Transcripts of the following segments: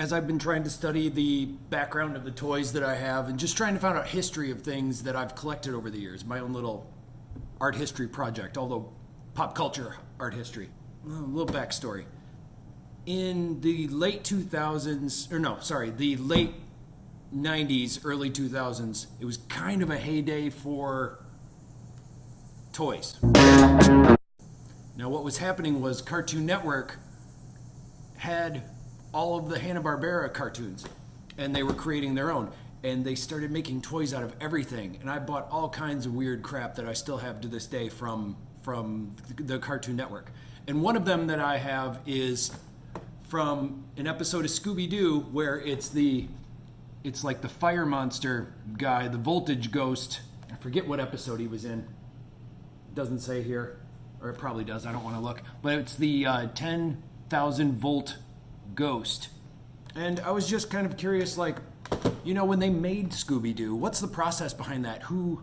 as I've been trying to study the background of the toys that I have and just trying to find out history of things that I've collected over the years, my own little art history project, although pop culture art history. A little backstory. In the late 2000s, or no, sorry, the late 90s, early 2000s, it was kind of a heyday for toys. Now, what was happening was Cartoon Network had all of the Hanna-Barbera cartoons, and they were creating their own. And they started making toys out of everything. And I bought all kinds of weird crap that I still have to this day from from the Cartoon Network. And one of them that I have is from an episode of Scooby Doo where it's the it's like the fire monster guy, the voltage ghost. I forget what episode he was in. Doesn't say here, or it probably does. I don't want to look. But it's the uh, 10,000 volt ghost. And I was just kind of curious, like, you know, when they made Scooby Doo, what's the process behind that? Who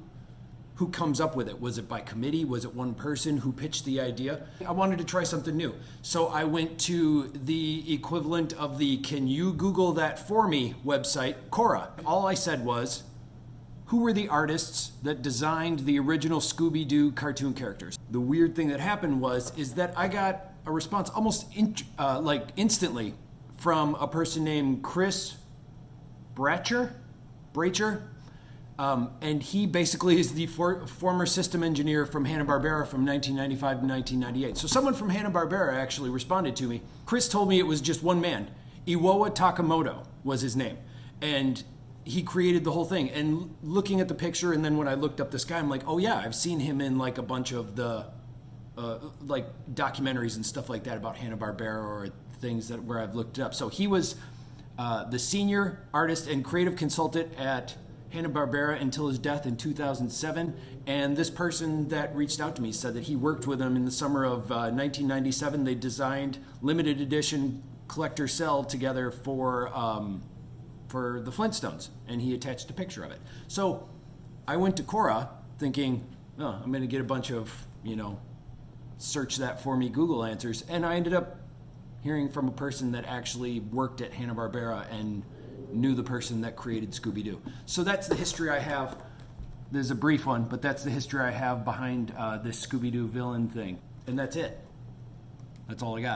who comes up with it? Was it by committee? Was it one person who pitched the idea? I wanted to try something new. So I went to the equivalent of the Can You Google That For Me website, Quora. All I said was, who were the artists that designed the original Scooby Doo cartoon characters? The weird thing that happened was, is that I got a response almost in, uh, like instantly from a person named Chris Bratcher, Bracher, um, and he basically is the for, former system engineer from Hanna-Barbera from 1995 to 1998. So someone from Hanna-Barbera actually responded to me. Chris told me it was just one man. Iwao Takamoto was his name. And he created the whole thing. And looking at the picture, and then when I looked up this guy, I'm like, oh yeah, I've seen him in like a bunch of the uh, like documentaries and stuff like that about Hanna-Barbera or things that where I've looked it up. So he was uh, the senior artist and creative consultant at Hanna-Barbera until his death in 2007. And this person that reached out to me said that he worked with him in the summer of uh, 1997. They designed limited edition collector cel together for um, for the Flintstones, and he attached a picture of it. So I went to Quora thinking, oh, I'm going to get a bunch of you know search that for me Google answers, and I ended up hearing from a person that actually worked at Hanna Barbera and knew the person that created Scooby Doo. So that's the history I have. There's a brief one, but that's the history I have behind uh, this Scooby Doo villain thing. And that's it. That's all I got.